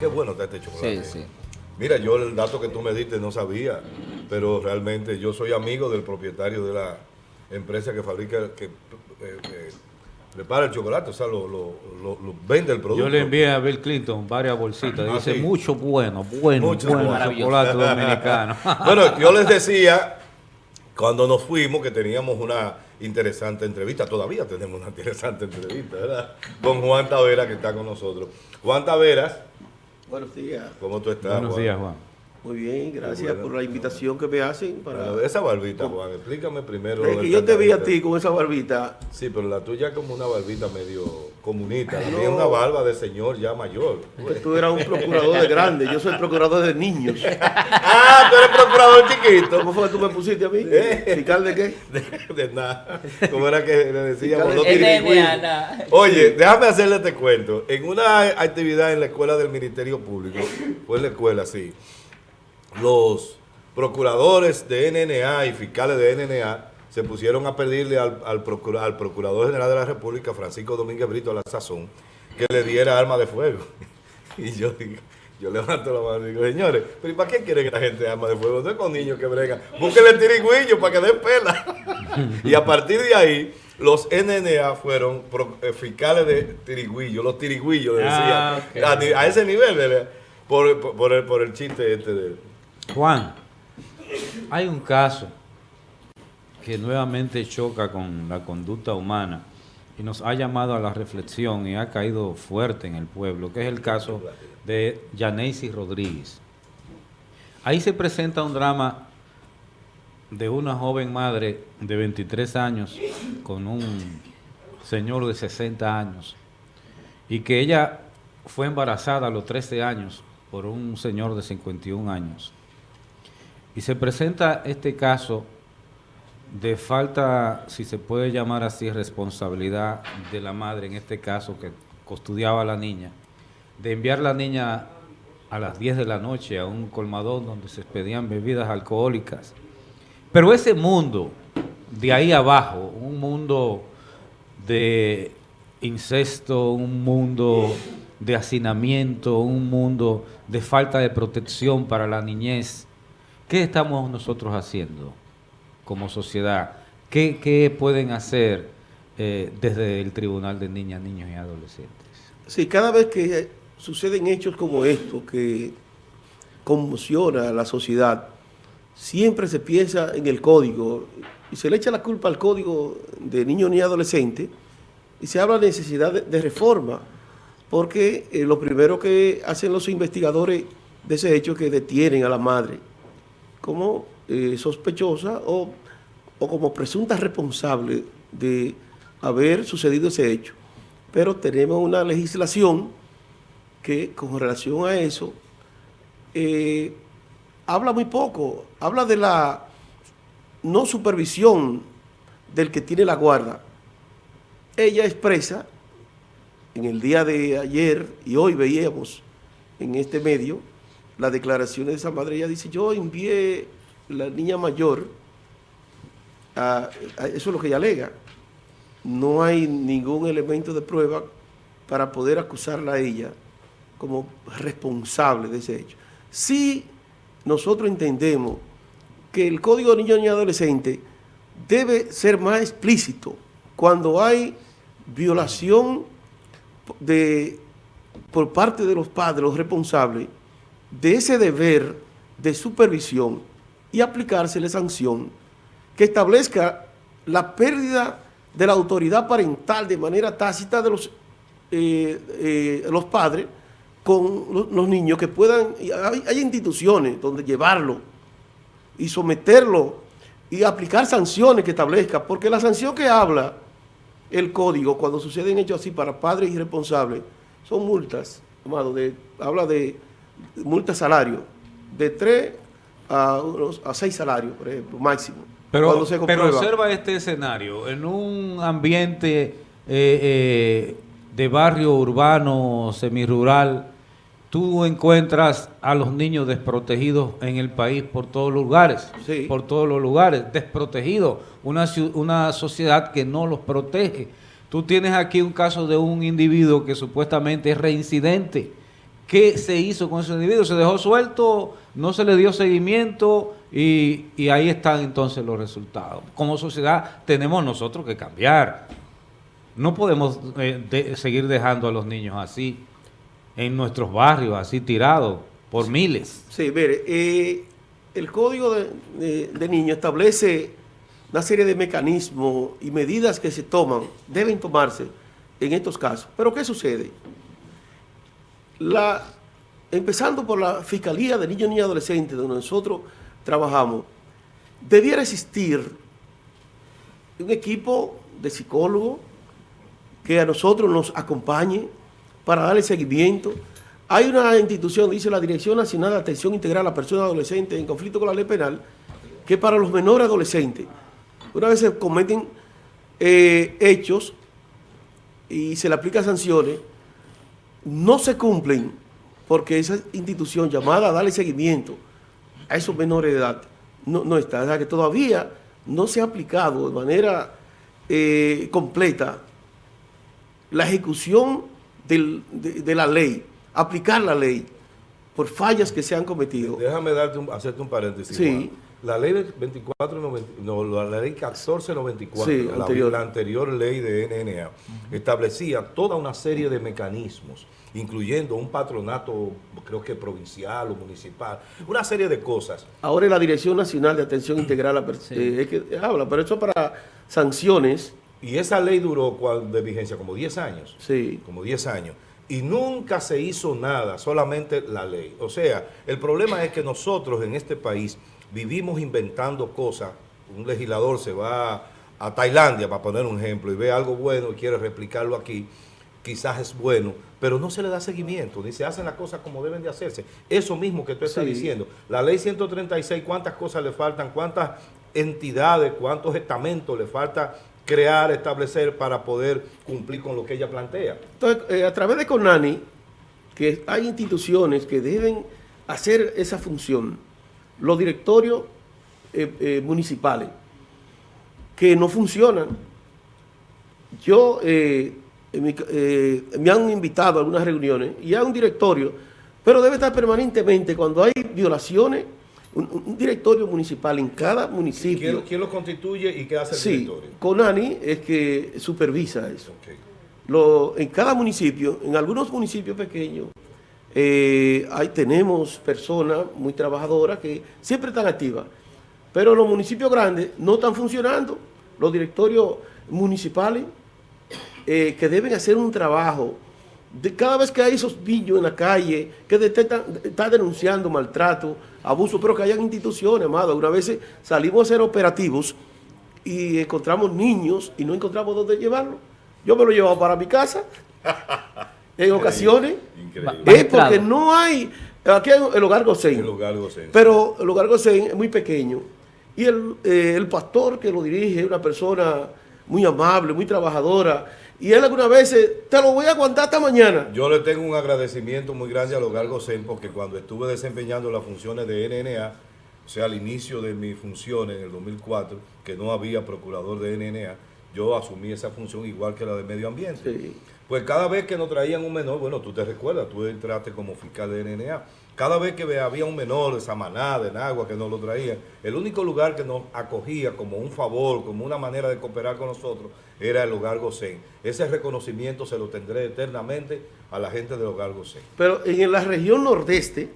Qué bueno está este chocolate. Sí, sí. Mira, yo el dato que tú me diste no sabía, pero realmente yo soy amigo del propietario de la empresa que fabrica, que eh, eh, prepara el chocolate, o sea, lo, lo- lo- lo vende el producto. Yo le envié a Bill Clinton varias bolsitas. Ah, Dice, sí. mucho bueno, bueno, Mucho bueno bueno. chocolate dominicano. Bueno, yo les decía, cuando nos fuimos, que teníamos una interesante entrevista, todavía tenemos una interesante entrevista, ¿verdad? Con Juan Tavera, que está con nosotros. Juan Taveras, Buenos días. ¿cómo tú estás, Buenos Juan? días, Juan. Muy bien, gracias bueno. por la invitación que me hacen para... Esa barbita, Juan, explícame primero. Es que yo te vi a ti con esa barbita. Sí, pero la tuya es como una barbita medio comunista. La No. mía es una barba de señor ya mayor. que Tú eras un procurador de grande, yo soy procurador de niños. ah, tú eres procurador chiquito. ¿Cómo fue que tú me pusiste a mí? Eh. ¿Fiscal de qué? De, de nada. ¿Cómo era que le decíamos? Es de. Oye, déjame hacerle este cuento. En una actividad en la escuela del Ministerio Público, fue en la escuela, sí, los procuradores de NNA y fiscales de NNA se pusieron a pedirle al, al procura- al Procurador General de la República, Francisco Domínguez Brito, a la sazón, que le diera arma de fuego. Y yo digo, yo levanto la mano y digo, señores, pero ¿y para qué quieren que la gente arma de fuego? No es con niños que bregan. Búsquenle tirigüillo para que den pela. y a partir de ahí, los NNA fueron eh, fiscales de tirigüillo, los tirigüillos, le decían. Ah, ok. a, ese nivel, de- por, por- por el, por el chiste este de... Juan, hay un caso que nuevamente choca con la conducta humana y nos ha llamado a la reflexión y ha caído fuerte en el pueblo, que es el caso de Yaneisi Rodríguez. Ahí se presenta un drama de una joven madre de 23 años con un señor de 60 años y que ella fue embarazada a los 13 años por un señor de 51 años. Y se presenta este caso de falta, si se puede llamar así, responsabilidad de la madre, en este caso que custodiaba a la niña, de enviar la niña a las 10 de la noche a un colmadón donde se expedían bebidas alcohólicas. Pero ese mundo de ahí abajo, un mundo de incesto, un mundo de hacinamiento, un mundo de falta de protección para la niñez, ¿qué estamos nosotros haciendo como sociedad? ¿Qué, pueden hacer eh, desde el Tribunal de Niñas, Niños y Adolescentes? Sí, cada vez que suceden hechos como estos que conmociona a la sociedad, siempre se piensa en el código y se le echa la culpa al código de niños ni adolescentes y se habla de necesidad de, de reforma, porque eh, lo primero que hacen los investigadores de ese hecho es que detienen a la madre como eh, sospechosa o, o como presunta responsable de haber sucedido ese hecho. Pero tenemos una legislación que con relación a eso eh, habla muy poco, habla de la no supervisión del que tiene la guarda. Ella expresa, en el día de ayer y hoy veíamos en este medio, la declaración de esa madre, ella dice, yo envié la niña mayor, a- eso es lo que ella alega, no hay ningún elemento de prueba para poder acusarla a ella como responsable de ese hecho. Si nosotros entendemos que el Código de Niños y Adolescentes debe ser más explícito cuando hay violación de, por parte de los padres, los responsables, de ese deber de supervisión y aplicársele sanción que establezca la pérdida de la autoridad parental de manera tácita de los, eh, eh, los padres con los, niños que puedan, hay, hay instituciones donde llevarlo y someterlo y aplicar sanciones que establezca, porque la sanción que habla el código cuando suceden hechos así para padres irresponsables son multas, de, habla de multas salario, de 3 a, a 6 salarios, por ejemplo, máximo. Pero, se pero observa este escenario, en un ambiente eh, eh, de barrio urbano, semirural, tú encuentras a los niños desprotegidos en el país por todos los lugares, Sí. por todos los lugares, desprotegidos, una, una sociedad que no los protege. Tú tienes aquí un caso de un individuo que supuestamente es reincidente ¿Qué se hizo con ese individuo? Se dejó suelto, no se le dio seguimiento y, y ahí están entonces los resultados. Como sociedad tenemos nosotros que cambiar. No podemos eh, de- seguir dejando a los niños así, en nuestros barrios, así tirados por miles. Sí, mire, eh, el Código de, de- de Niños establece una serie de mecanismos y medidas que se toman, deben tomarse en estos casos. Pero ¿qué sucede? La, empezando por la Fiscalía de Niños, Niñas y Adolescentes, donde nosotros trabajamos, debiera existir un equipo de psicólogos que a nosotros nos acompañe para darle seguimiento. Hay una institución, dice la Dirección Nacional de Atención Integral a Personas Adolescentes en conflicto con la ley penal, que para los menores adolescentes, una vez se cometen eh, hechos y se le aplican sanciones, no se cumplen porque esa institución llamada a darle seguimiento a esos menores de edad no, no está. O sea que todavía no se ha aplicado de manera eh, completa la ejecución del- de, de la ley, aplicar la ley por fallas que se han cometido. Déjame darte un- hacerte un paréntesis. Sí. Juan. La ley de 24, no, la ley 1494, Sí, la, anterior. la anterior ley de NNA, establecía toda una serie de mecanismos, incluyendo un patronato, creo que provincial o municipal, una serie de cosas. Ahora la Dirección Nacional de Atención Integral a Pers- eh, es que habla, pero eso es para sanciones, Y esa ley duró ¿cuál de vigencia como 10 años. sí. como 10 años, y nunca se hizo nada, solamente la ley. O sea, el problema es que nosotros en este país vivimos inventando cosas. Un legislador se va a Tailandia, para poner un ejemplo, y ve algo bueno y quiere replicarlo aquí, quizás es bueno, pero no se le da seguimiento, ni se hacen las cosas como deben de hacerse. Eso mismo que tú estás Sí. diciendo. La ley 136, ¿cuántas cosas le faltan? ¿Cuántas entidades, cuántos estamentos le falta crear, establecer para poder cumplir con lo que ella plantea? Entonces, eh, a través de CONANI, que hay instituciones que deben hacer esa función, los directorios eh, eh, municipales, que no funcionan. Yo, eh, eh, me han invitado a algunas reuniones y hay un directorio, pero debe estar permanentemente cuando hay violaciones, un, un directorio municipal en cada municipio. ¿Quién, quién lo constituye y qué hace el Sí, directorio? CONANI es que supervisa eso. Lo- en cada municipio, en algunos municipios pequeños, eh, ahí tenemos personas muy trabajadoras que siempre están activas, pero los municipios grandes no están funcionando. Los directorios municipales eh, que deben hacer un trabajo de cada vez que hay esos niños en la calle que detectan, están denunciando maltrato, abuso, pero que hayan instituciones, amado. Una vez salimos a hacer operativos y encontramos niños y no encontramos dónde llevarlos. Yo me lo he llevado para mi casa en ocasiones. Increíble. Es porque no hay, aquí hay el hogar El Gosén, lugar gocense. pero el hogar Gosén es muy pequeño. Y el, eh, el pastor que lo dirige es una persona muy amable, muy trabajadora. Y él algunas veces, te lo voy a aguantar hasta mañana. Yo le tengo un agradecimiento muy grande al Hogar Gosén porque cuando estuve desempeñando las funciones de NNA, o sea, al inicio de mis funciones en el 2004, que no había procurador de NNA, yo asumí esa función igual que la de medio ambiente. Sí. Pues cada vez que nos traían un menor, bueno, tú te recuerdas, tú entraste como fiscal de NNA. Cada vez que había un menor de Samaná, de Nagua, que nos lo traían, el único lugar que nos acogía como un favor, como una manera de cooperar con nosotros, era el Hogar Gosén. Ese reconocimiento se lo tendré eternamente a la gente del Hogar Gosén. Pero en la región nordeste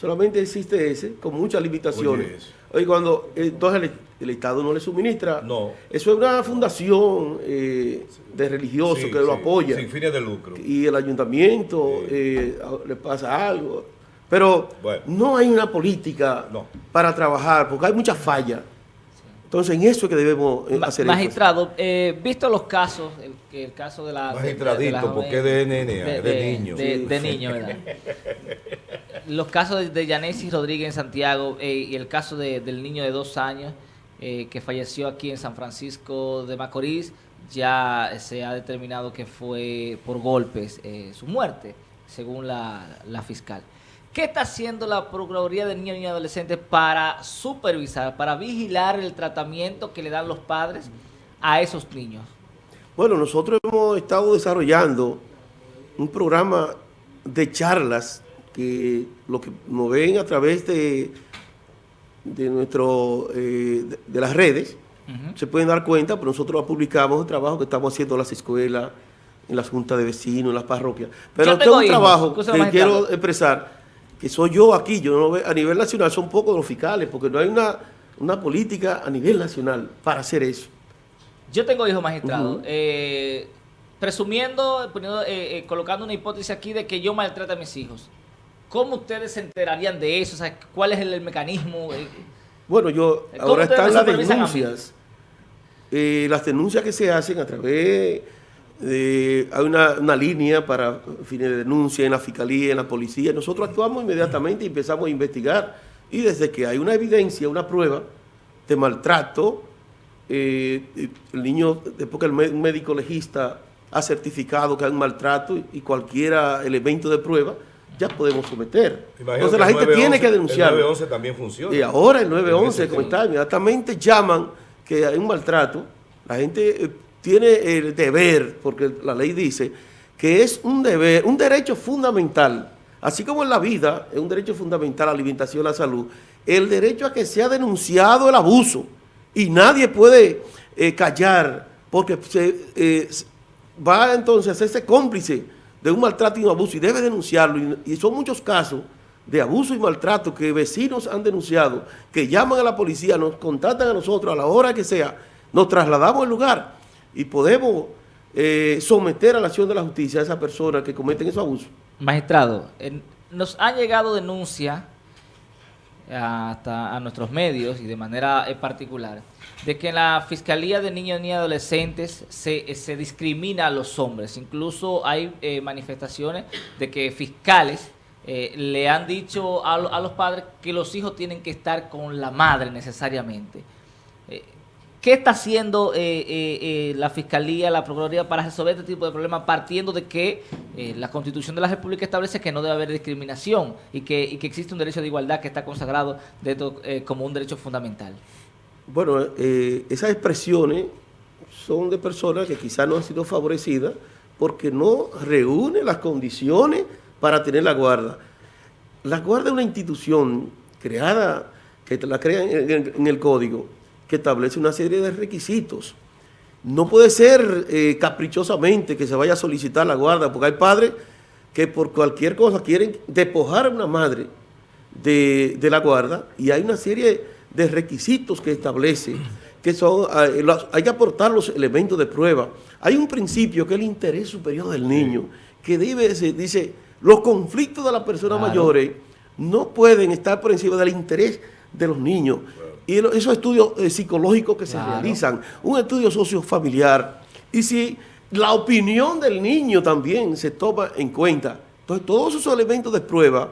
solamente existe ese, con muchas limitaciones. Oye, cuando entonces el, el Estado no le suministra. No. Eso es una fundación eh, de religiosos Sí, que lo sí, apoya. Sin fines de lucro. y el ayuntamiento Sí. eh, le pasa algo. Pero Bueno. no hay una política No. para trabajar, porque hay muchas fallas. Entonces, en eso es que debemos eh, hacer. Magistrado, eh, visto los casos, el, que el caso de la... de- Magistradito, de la porque joven- de NNA, es de niño. De, Sí. de niño, ¿verdad? los casos de, Yanesis Rodríguez en Santiago eh, y el caso de- del niño de dos años eh, que falleció aquí en San Francisco de Macorís, ya se ha determinado que fue por golpes eh, su muerte, según la, la fiscal. ¿Qué está haciendo la Procuraduría de Niños y Adolescentes para supervisar, para vigilar el tratamiento que le dan los padres a esos niños? Bueno, nosotros hemos estado desarrollando un programa de charlas que lo que nos ven a través de, de, nuestro, eh, de, de las redes, se pueden dar cuenta, pero nosotros publicamos el trabajo que estamos haciendo en las escuelas, en las juntas de vecinos, en las parroquias. Pero este es tengo un hijos, trabajo que quiero expresar, que soy yo aquí, yo no a nivel nacional son pocos los fiscales, porque no hay una, una política a nivel nacional para hacer eso. Yo tengo hijos magistrados. Eh, presumiendo, poniendo, eh, eh, colocando una hipótesis aquí de que yo maltrato a mis hijos. ¿Cómo ustedes se enterarían de eso? O sea, ¿cuál es el, el mecanismo? Eh, Bueno, yo ¿Cómo ahora están las denuncias. Eh, las denuncias que se hacen a través de... Hay una, una línea para fines de denuncia en la fiscalía, en la policía. Nosotros actuamos inmediatamente y empezamos a investigar. Y desde que hay una evidencia, una prueba de maltrato, eh, el niño, después que el médico legista ha certificado que hay un maltrato y, y cualquier elemento de prueba, ya podemos someter. Imagino Entonces la gente tiene 911 que denunciar. El 911 también funciona. Y ahora el En 911, ese como está, inmediatamente llaman que hay un maltrato. La gente eh, tiene el deber, porque la ley dice que es un deber, un derecho fundamental, así como en la vida es un derecho fundamental la alimentación, la salud, el derecho a que sea denunciado el abuso. Y nadie puede eh, callar, porque se, eh, va entonces a hacerse cómplice de un maltrato y un abuso y debe denunciarlo. Y, son muchos casos de abuso y maltrato que vecinos han denunciado, que llaman a la policía, nos contactan a nosotros a la hora que sea, nos trasladamos al lugar y podemos eh, someter a la acción de la justicia a esas personas que cometen esos abusos. Magistrado, nos han llegado denuncias hasta a nuestros medios y de manera eh, particular de que en la Fiscalía de Niños y Adolescentes se, eh, se discrimina a los hombres. Incluso hay eh, manifestaciones de que fiscales eh, le han dicho a, a los padres que los hijos tienen que estar con la madre necesariamente. Eh, ¿Qué está haciendo la Fiscalía, la Procuraduría para resolver este tipo de problemas partiendo de que la Constitución de la República establece que no debe haber discriminación y que, existe un derecho de igualdad que está consagrado dentro, eh, como un derecho fundamental? Bueno, eh, esas expresiones son de personas que quizás no han sido favorecidas porque no reúnen las condiciones para tener la guarda. La guarda es una institución creada, que la crea en, en- en el código, que establece una serie de requisitos. No puede ser eh, caprichosamente que se vaya a solicitar la guarda, porque hay padres que por cualquier cosa quieren despojar a una madre de, de la guarda y hay una serie de requisitos que establece que son, eh, los- hay que aportar los elementos de prueba. Hay un principio que es el interés superior del niño, que debe, dice, los conflictos de las personas Claro. mayores no pueden estar por encima del interés de los niños. Y esos estudios eh, psicológicos que se realizan, un estudio sociofamiliar, y si la opinión del niño también se toma en cuenta. Entonces, todos esos elementos de prueba,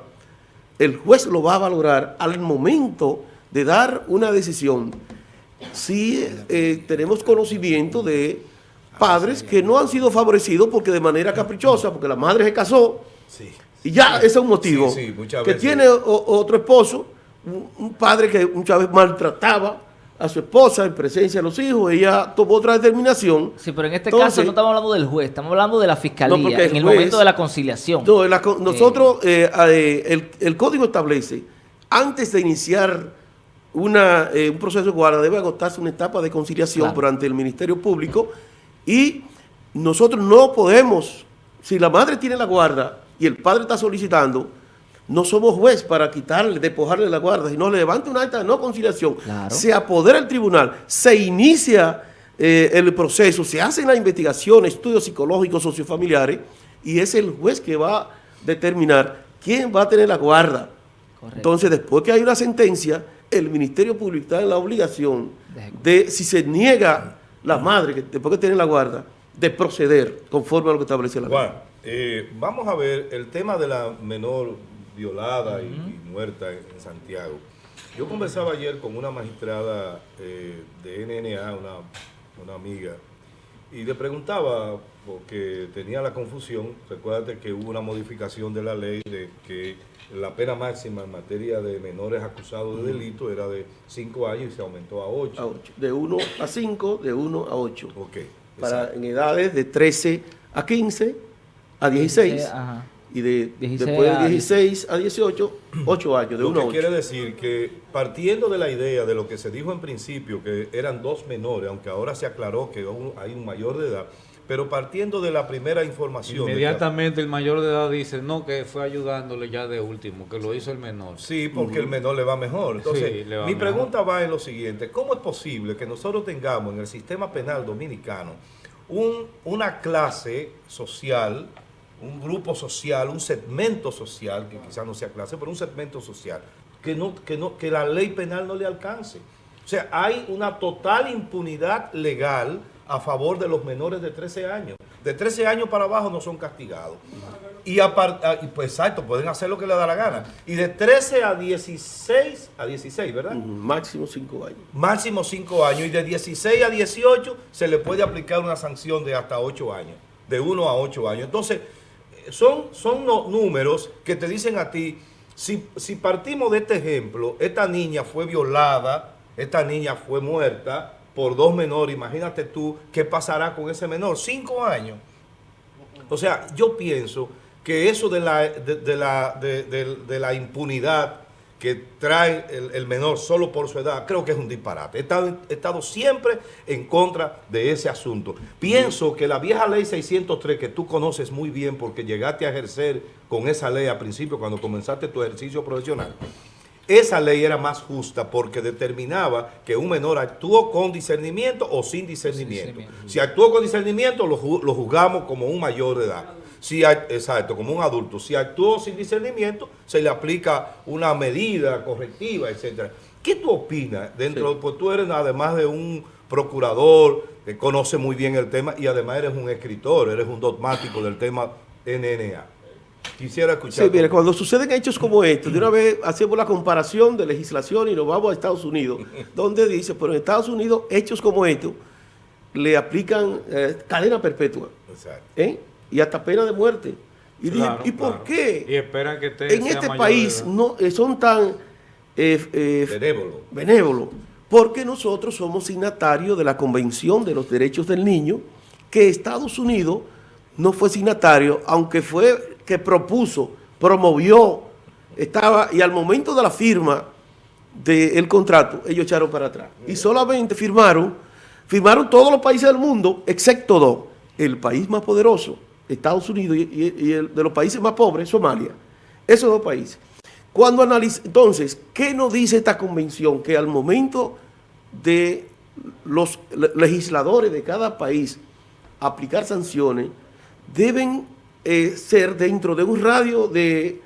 el juez lo va a valorar al momento de dar una decisión. Si eh, tenemos conocimiento de padres que no han sido favorecidos porque de manera caprichosa, porque la madre se casó, Sí. y ya ese es un motivo. Sí, sí, muchas que veces. tiene o- otro esposo, un, padre que muchas veces maltrataba a su esposa en presencia de los hijos, ella tomó otra determinación. Sí, pero en este Entonces- caso no estamos hablando del juez, estamos hablando de la Fiscalía, No, en el juez- momento de la conciliación. No, la co- nosotros, eh, eh, el, el código establece, antes de iniciar una, eh, un proceso de guarda, debe agotarse una etapa de conciliación Claro. por ante el Ministerio Público y nosotros no podemos, si la madre tiene la guarda y el padre está solicitando, no somos juez para quitarle, despojarle la guarda, sino le levanta una acta de no conciliación, Claro. se apodera el tribunal, se inicia eh, el proceso, se hacen las investigaciones, estudios psicológicos, sociofamiliares, y es el juez que va a determinar quién va a tener la guarda. Correcto. Entonces, después que hay una sentencia, el Ministerio Público está en la obligación De si se niega la madre, que después que tiene la guarda, de proceder conforme a lo que establece la ley. Juan, eh, vamos a ver el tema de la menor violada y, y muerta en, en Santiago. Yo conversaba ayer con una magistrada eh, de NNA, una, una amiga, y le preguntaba, porque tenía la confusión, recuérdate que hubo una modificación de la ley de que la pena máxima en materia de menores acusados de delito era de 5 años y se aumentó a 8. A ocho. De 1 a 5, de 1 a 8. Ok. Para, exacto. en edades de 13 a 15, a 16 Eh, ajá. Y de 16 después de 16 a 18, 8 años, de Lo 1 a que 8. quiere decir que partiendo de la idea de lo que se dijo en principio, que eran dos menores, aunque ahora se aclaró que hay un mayor de edad, pero partiendo de la primera información... Inmediatamente el mayor de edad dice, no, que fue ayudándole ya de último, que lo hizo el menor. Sí, porque el menor le va mejor. Entonces, Sí, le va mi mejor. pregunta va en lo siguiente. ¿Cómo es posible que nosotros tengamos en el sistema penal dominicano un- una clase social, un grupo social, un segmento social, que quizás no sea clase, pero un segmento social, que, no, que, no, que la ley penal no le alcance? O sea, hay una total impunidad legal a favor de los menores de 13 años. De 13 años para abajo no son castigados. Y, apar- ah, pues exacto, pueden hacer lo que les da la gana. Y de 13 a 16, a 16, ¿verdad? Máximo 5 años. Máximo 5 años. Y de 16 a 18 se le puede aplicar una sanción de hasta 8 años. De 1 a 8 años. Entonces, son, son números que te dicen a ti, si, si partimos de este ejemplo, esta niña fue violada, esta niña fue muerta por dos menores, imagínate tú qué pasará con ese menor, 5 años. O sea, yo pienso que eso de la, de, la, de la impunidad que trae el, el menor solo por su edad, creo que es un disparate. He estado, he estado siempre en contra de ese asunto. Pienso que la vieja ley 603, que tú conoces muy bien porque llegaste a ejercer con esa ley al principio cuando comenzaste tu ejercicio profesional, esa ley era más justa porque determinaba que un menor actuó con discernimiento o sin discernimiento. Si actuó con discernimiento, lo, lo juzgamos como un mayor de edad. Si, act- exacto, como un adulto. Si actuó sin discernimiento, se le aplica una medida correctiva, etcétera. ¿Qué tú opinas dentro? Pues tú eres además de un procurador que conoce muy bien el tema y además eres un escritor, eres un dogmático del tema NNA. Quisiera escuchar. Sí, mire, cuando suceden hechos como estos, de una vez hacemos la comparación de legislación y nos vamos a Estados Unidos, donde dice, pero en Estados Unidos, hechos como estos le aplican eh, cadena perpetua Exacto. ¿eh? Y hasta pena de muerte. Y dije, Claro, ¿y por qué? Y esperan que en este país no eh, son tan eh, eh, Benévolo. benévolos? Porque nosotros somos signatarios de la Convención de los Derechos del Niño, que Estados Unidos no fue signatario, aunque fue que propuso, promovió, estaba, y al momento de la firma del contrato, ellos echaron para atrás. Y solamente firmaron, firmaron todos los países del mundo, excepto dos, el país más poderoso, Estados Unidos, y, el de los países más pobres, Somalia. Esos dos países. Cuando analiza, entonces, ¿qué nos dice esta convención? Que al momento de los le- legisladores de cada país aplicar sanciones, deben eh, ser dentro de un radio de,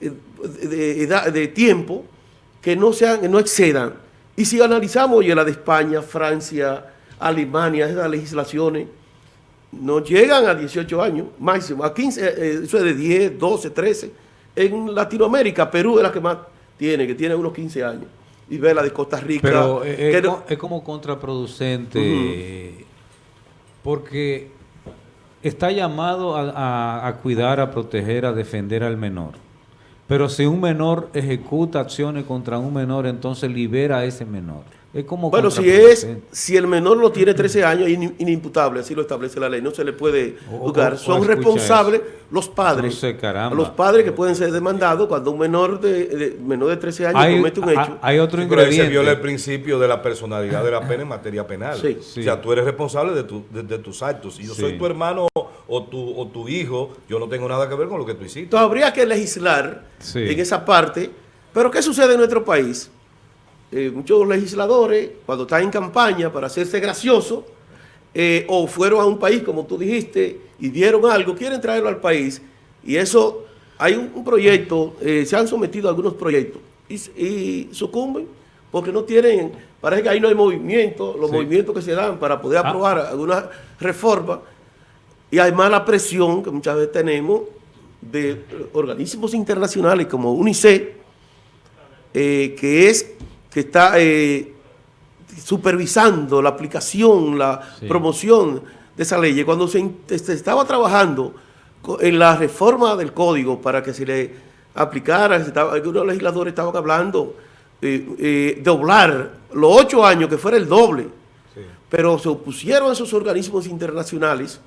eh, de, tiempo que no, sean, no excedan. Y si analizamos, oye, la de España, Francia, Alemania, esas legislaciones, no llegan a 18 años, máximo, a 15, eh, eh, eso es de 10, 12, 13. En Latinoamérica, Perú es la que más tiene, que tiene unos 15 años. Y ve la de Costa Rica. Pero eh, que es, no- es como contraproducente porque está llamado a, a- a cuidar, a proteger, a defender al menor. Pero si un menor ejecuta acciones contra un menor, entonces libera a ese menor. Es como Bueno, si es, si el menor no tiene 13 años, es in- inimputable, así lo establece la ley, no se le puede juzgar. Son responsables los padres. Entonces, caramba. los padres que pueden ser demandados cuando un menor de, de- menor de 13 años hay, comete un hecho. hay otro Sí, pero ahí se viola el principio de la personalidad de la pena en materia penal. Sí. Sí. O sea, tú eres responsable de, tu- de- de tus actos. Si yo Sí. soy tu hermano o tu, o tu hijo, yo no tengo nada que ver con lo que tú hiciste. Entonces habría que legislar Sí. en esa parte. Pero ¿qué sucede en nuestro país? Eh, muchos legisladores, cuando están en campaña para hacerse gracioso, eh, o fueron a un país, como tú dijiste, y vieron algo, quieren traerlo al país. Y eso, hay un, un proyecto, eh, se han sometido a algunos proyectos y, sucumben porque no tienen, parece que ahí no hay movimiento, los Sí. movimientos que se dan para poder Ah. aprobar alguna reforma. Y además la presión que muchas veces tenemos de organismos internacionales como UNICEF, eh, que es que está eh, supervisando la aplicación, la Sí. promoción de esa ley. Cuando se, se estaba trabajando en la reforma del código para que se le aplicara, se estaba- algunos legisladores estaban hablando eh, eh, doblar los ocho años, que fuera el doble pero se opusieron a esos organismos internacionales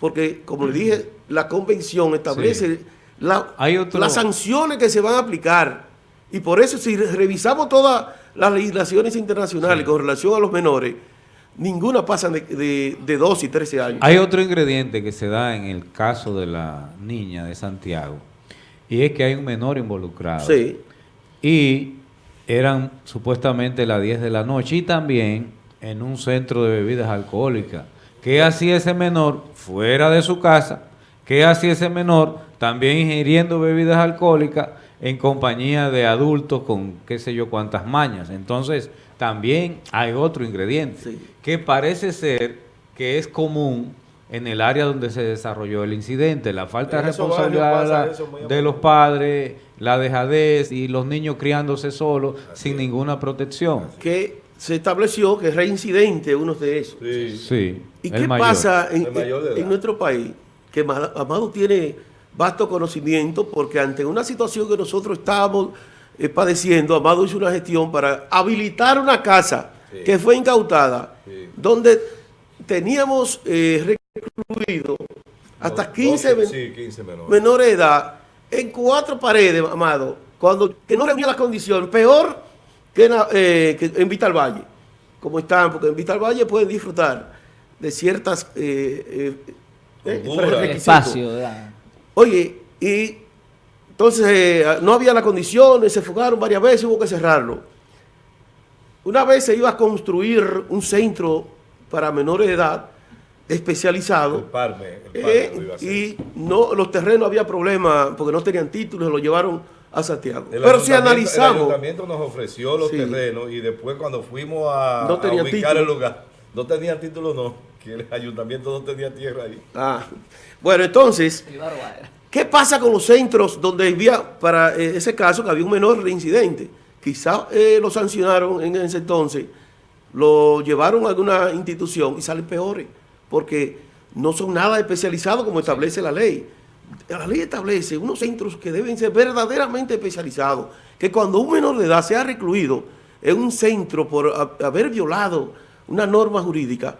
porque, como le dije, la convención establece la- Hay otro- las sanciones que se van a aplicar. Y por eso, si re- revisamos todas las legislaciones internacionales con relación a los menores, ninguna pasa de, de, de 12 y 13 años. Hay otro ingrediente que se da en el caso de la niña de Santiago y es que hay un menor involucrado. Sí. Y eran supuestamente las 10 de la noche y también en un centro de bebidas alcohólicas. ¿Qué hacía ese menor fuera de su casa? ¿Qué hacía ese menor también ingiriendo bebidas alcohólicas en compañía de adultos con qué sé yo cuántas mañas? Entonces, también hay otro ingrediente Sí. que parece ser que es común en el área donde se desarrolló el incidente, la falta de responsabilidad de la- los padres, la dejadez y los niños criándose solos sin ninguna protección. Que se estableció que es reincidente uno de esos. Sí. Sí. ¿Y el qué mayor. pasa en, en nuestro país? Que Ma- Amado tiene vasto conocimiento porque ante una situación que nosotros estábamos eh, padeciendo, Amado hizo una gestión para habilitar una casa Sí. que fue incautada, Sí. donde teníamos eh, recluido hasta Dos- 15 doce, men- sí, 15 menores. menores de edad en cuatro paredes, Amado, cuando que no reunía las condiciones, peor que en, eh, que en Vital Valle, como están, porque en Vital Valle pueden disfrutar de ciertas eh, eh, eh, espacio, ¿verdad? Oye, y entonces eh, no había las condiciones, se fugaron varias veces, hubo que cerrarlo. Una vez se iba a construir un centro para menores de edad El especializado. Parme, el Parme Eh, lo iba a hacer. y no los terrenos había problema porque no tenían títulos, lo llevaron a Santiago. El Pero si ayuntamiento- El analizamos, ayuntamiento nos ofreció los Sí. terrenos y después cuando fuimos a, No a ubicar título. el lugar, no tenían título, no, que el ayuntamiento no tenía tierra ahí. Ah, bueno, entonces. ¿qué pasa con los centros donde había, para eh, ese caso, que había un menor reincidente? Quizá eh, lo sancionaron en ese entonces, lo llevaron a alguna institución y salen peores, porque no son nada especializados como establece la ley. La ley establece unos centros que deben ser verdaderamente especializados, que cuando un menor de edad sea recluido en un centro por ha- haber violado una norma jurídica,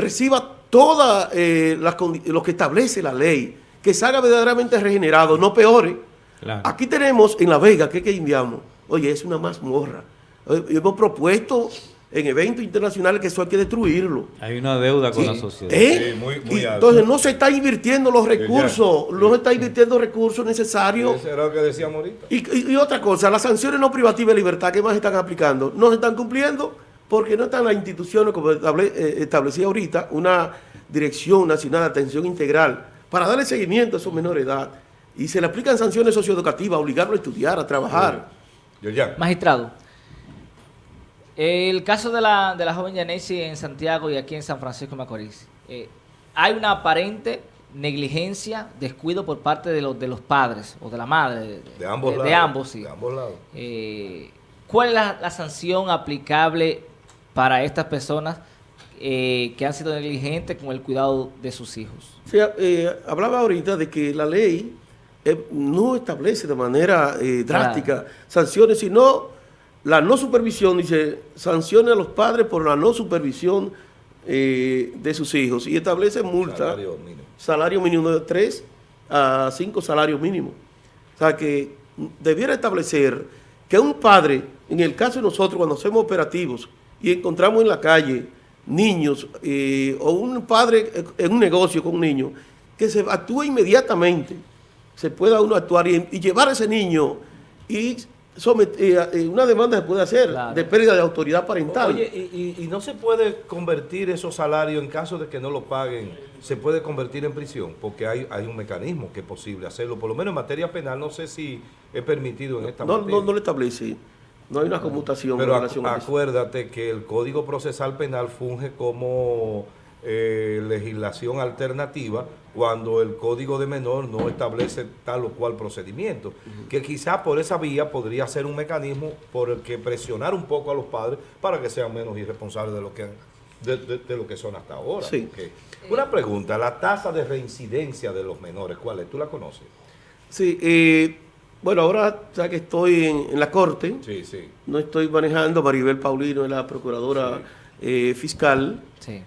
reciba todas eh, lo que establece la ley, que salga verdaderamente regenerado, no peore. Claro. Aquí tenemos en La Vega, que es que indiamos, oye, es una mazmorra. Eh, Hemos propuesto en eventos internacionales que eso hay que destruirlo. Hay una deuda con Sí. la sociedad. ¿Eh? Sí, muy- muy Y alto. entonces no se está invirtiendo los recursos, no se está invirtiendo recursos necesarios. Eso era lo que decíamos ahorita. Y, y- y otra cosa, las sanciones no privativas de libertad que más están aplicando, no se están cumpliendo porque no están las instituciones, como estable- eh, establecía ahorita, una Dirección Nacional de Atención Integral para darle seguimiento a esos menores de edad. Y se le aplican sanciones socioeducativas, obligarlo a estudiar, a trabajar. Yo ya. Magistrado, el caso de la, de la joven Yanesi en Santiago y aquí en San Francisco de Macorís, eh, hay una aparente negligencia, descuido por parte de los, de los padres o de la madre. De, De ambos de- lados. de ambos, sí. De ambos lados. Eh, ¿Cuál es la, la sanción aplicable para estas personas eh, que han sido negligentes con el cuidado de sus hijos? Eh, hablaba ahorita de que la ley eh, no establece de manera eh, drástica sanciones, sino la no supervisión, dice, sanciona a los padres por la no supervisión eh, de sus hijos y establece multa, Salario salario mínimo. mínimo, de 3 a 5 salarios mínimos. O sea, que debiera establecer que un padre, en el caso de nosotros, cuando hacemos operativos y encontramos en la calle niños eh, o un padre eh, en un negocio con un niño, que se actúe inmediatamente, se pueda uno actuar y, y llevar a ese niño y somet- eh, eh, una demanda se puede hacer Claro. de pérdida de autoridad parental. Oye, y, y- y no se puede convertir esos salarios, en caso de que no lo paguen, se puede convertir en prisión, porque hay, hay un mecanismo que es posible hacerlo, por lo menos en materia penal, no sé si es permitido en esta no, materia. no, no lo establece, no hay una conmutación Pero en acu- relación a eso. acuérdate que el Código Procesal Penal funge como eh, legislación alternativa cuando el Código de Menor no establece tal o cual procedimiento. Que quizá por esa vía podría ser un mecanismo por el que presionar un poco a los padres para que sean menos irresponsables de lo que, de, de- de lo que son hasta ahora. Sí. Una pregunta, la tasa de reincidencia de los menores, ¿cuál es? ¿Tú la conoces? Sí, eh, bueno, ahora ya que estoy en, en la corte, Sí, sí. no estoy manejando, Maribel Paulino es la procuradora eh, fiscal. Sí.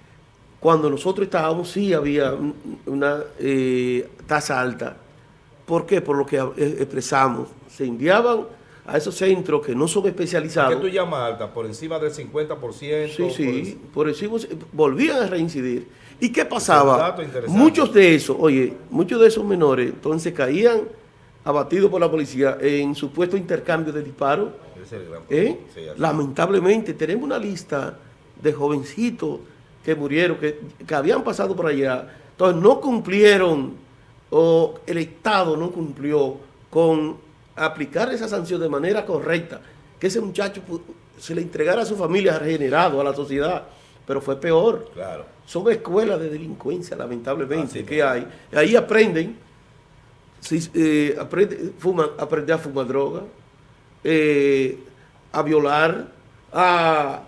Cuando nosotros estábamos, sí había un- una eh, tasa alta ¿Por qué? Por lo que eh, expresamos. Se enviaban a esos centros que no son especializados. ¿Qué tú llamas alta? ¿Por encima del 50%? Sí, sí, por por encima volvían a reincidir. ¿Y qué pasaba? Muchos de esos, oye, muchos de esos menores, entonces caían abatidos por la policía en supuesto intercambio de disparos. ¿eh? Lamentablemente tenemos una lista de jovencitos que murieron, que, que habían pasado por allá, entonces no cumplieron, o el Estado no cumplió con aplicar esa sanción de manera correcta, que ese muchacho se le entregara a su familia regenerado, a la sociedad, pero fue peor. Claro. Son escuelas de delincuencia, lamentablemente, Así que hay. Ahí aprenden, si, eh, aprende, fuman, aprende a fumar droga, eh, a violar, a,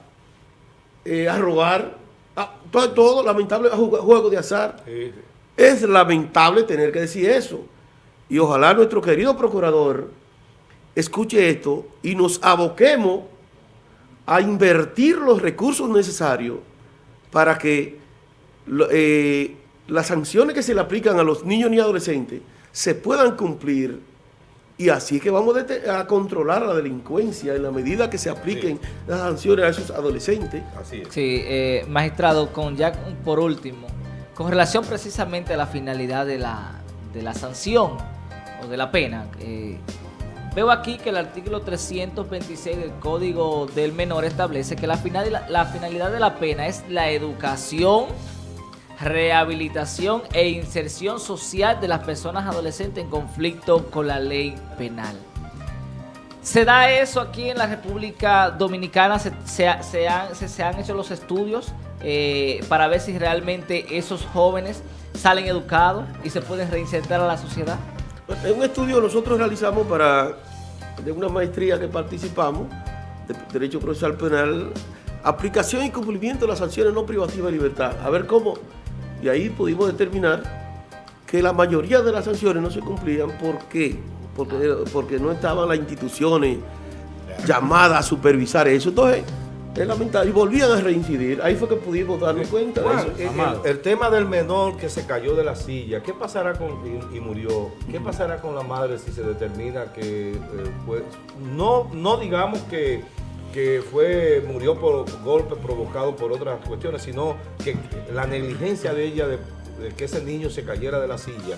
eh, a robar, a- todo, todo lamentable, a jugar juegos de azar. Sí. Es lamentable tener que decir eso. Y ojalá nuestro querido procurador escuche esto y nos aboquemos a invertir los recursos necesarios para que eh, las sanciones que se le aplican a los niños y adolescentes se puedan cumplir y así es que vamos a controlar la delincuencia en la medida que se apliquen las sanciones a esos adolescentes. Así es. Sí, eh, magistrado, con ya por último, con relación precisamente a la finalidad de la, de la sanción o de la pena, eh, veo aquí que el artículo 326 del Código del Menor establece que la, final, la, la finalidad de la pena es la educación, rehabilitación e inserción social de las personas adolescentes en conflicto con la ley penal. ¿Se da eso aquí en la República Dominicana? ¿Se, se ha- se han, se- han hecho los estudios eh, para ver si realmente esos jóvenes salen educados y se pueden reinsertar a la sociedad? En un estudio nosotros realizamos para de una maestría que participamos de Derecho Procesal Penal, aplicación y cumplimiento de las sanciones no privativas de libertad. A ver cómo, y ahí pudimos determinar que la mayoría de las sanciones no se cumplían. ¿Por qué? Porque, porque no estaban las instituciones llamadas a supervisar eso. Entonces, es lamentable. Y volvían a reincidir. Ahí fue que pudimos darnos cuenta de eso. el, Amado. el- el tema del menor que se cayó de la silla, ¿qué pasará con y, y murió? ¿Qué pasará con la madre si se determina que eh, fue- no no digamos que, que fue murió por golpes provocados por otras cuestiones, sino que la negligencia de ella de, de que ese niño se cayera de la silla,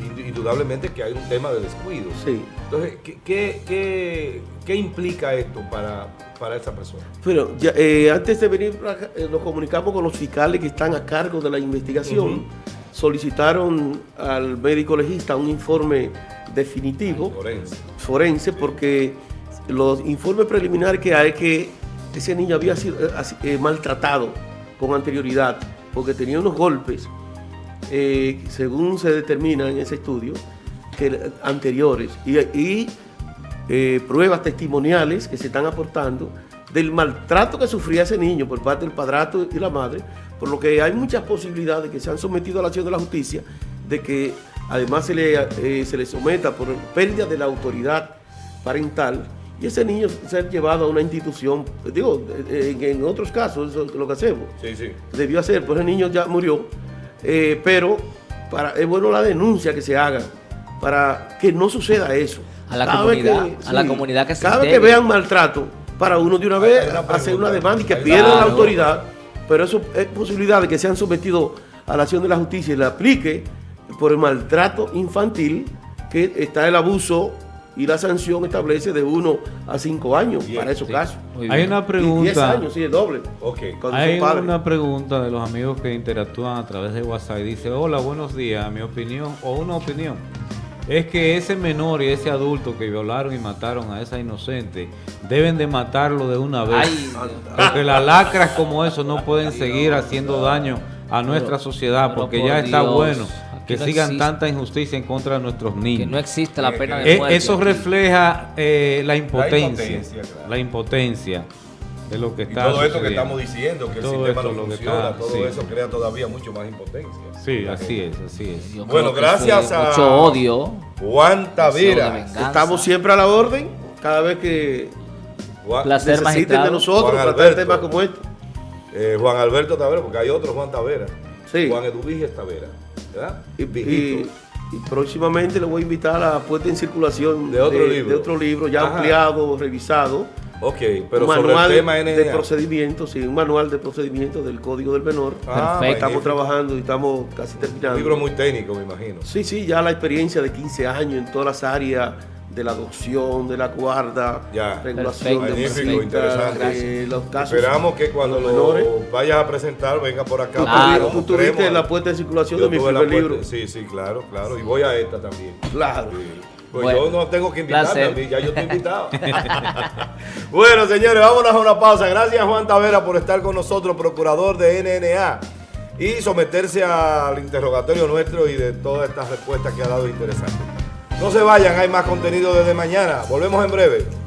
ind- indudablemente que hay un tema de descuido. Sí. Entonces, ¿qué, qué, qué- qué implica esto para, para esa persona? Bueno, ya, eh, antes de venir eh, nos comunicamos con los fiscales que están a cargo de la investigación. Solicitaron al médico legista un informe definitivo, Forense. forense, porque los informes preliminares que hay que ese niño había sido eh, eh, maltratado con anterioridad, porque tenía unos golpes, eh, según se determina en ese estudio, anteriores. Y, pruebas testimoniales que se están aportando del maltrato que sufría ese niño por parte del padrastro y la madre, por lo que hay muchas posibilidades que se han sometido a la acción de la justicia, de que además se le, se le someta por pérdida de la autoridad parental y ese niño ser llevado a una institución, digo, en, en otros casos, eso es lo que hacemos Sí, sí. debió hacer, pues el niño ya murió, eh, pero para, es bueno la denuncia que se haga para que no suceda eso. A la Cada comunidad, a la comunidad que se Cada vez que vean maltrato, para uno de una vez hacer una demanda y que Hay- pierdan la Claro. autoridad, pero eso es posibilidad de que sean sometidos a la acción de la justicia y le aplique por el maltrato infantil que está el abuso y la sanción establece de 1 a 5 años Bien, para esos sí. casos. Hay una Y 10 pregunta. años, sí, el doble. Ok. Cuando Hay una pregunta de los amigos que interactúan a través de WhatsApp y dice, hola, buenos días, mi opinión, o una opinión, es que ese menor y ese adulto que violaron y mataron a esa inocente, deben de matarlo de una vez. Ay, porque las lacras como eso no pueden seguir haciendo daño a nuestra sociedad, porque por ya está Dios, bueno que no sigan existe. tanta injusticia en contra de nuestros que niños. no existe la pena de Eh, muerte. eso refleja eh, la impotencia, impotencia, claro. la impotencia de lo que Y está todo esto que estamos diciendo, que el sistema no lo que funciona, está, todo sí. eso crea todavía mucho más impotencia. Sí, así es, así es. Yo Bueno, que gracias a- Mucho odio. Juan Tavera. Estamos siempre a la orden, cada vez que Juan, Placer, necesiten magistrado. de nosotros Juan para Alberto. temas como este. eh, Juan Alberto Tavera, porque hay otro Juan Tavera. Sí. Juan Eduviges Tavera. ¿Verdad? Y, y Y próximamente le voy a invitar a la puesta en circulación De otro libro. de otro libro ya Ajá. ampliado, revisado. Ok, pero un sobre el tema de procedimientos, sí, un manual de procedimientos del Código del Menor. Ah, Perfecto. Estamos trabajando y estamos casi Un terminando. libro muy técnico, me imagino. Sí, sí, ya la experiencia de 15 años en todas las áreas de la adopción, de la guarda, Ya. regulación Perfecto, de interesante. eh, los casos. Esperamos que cuando los menores. lo vayas a presentar, venga por acá. Claro. tú tuviste la puesta en circulación Yo de mi primer puerta- libro. Sí, sí, claro, claro. Y voy a esta también. Claro. Sí. Pues Bueno, yo no tengo que invitarme placer. a mí, ya yo estoy invitado. bueno, señores, vámonos a una pausa. Gracias, Juan Tavera, por estar con nosotros, procurador de NNA, y someterse al interrogatorio nuestro y de todas estas respuestas que ha dado interesantes. No se vayan, hay más contenido desde mañana. Volvemos en breve.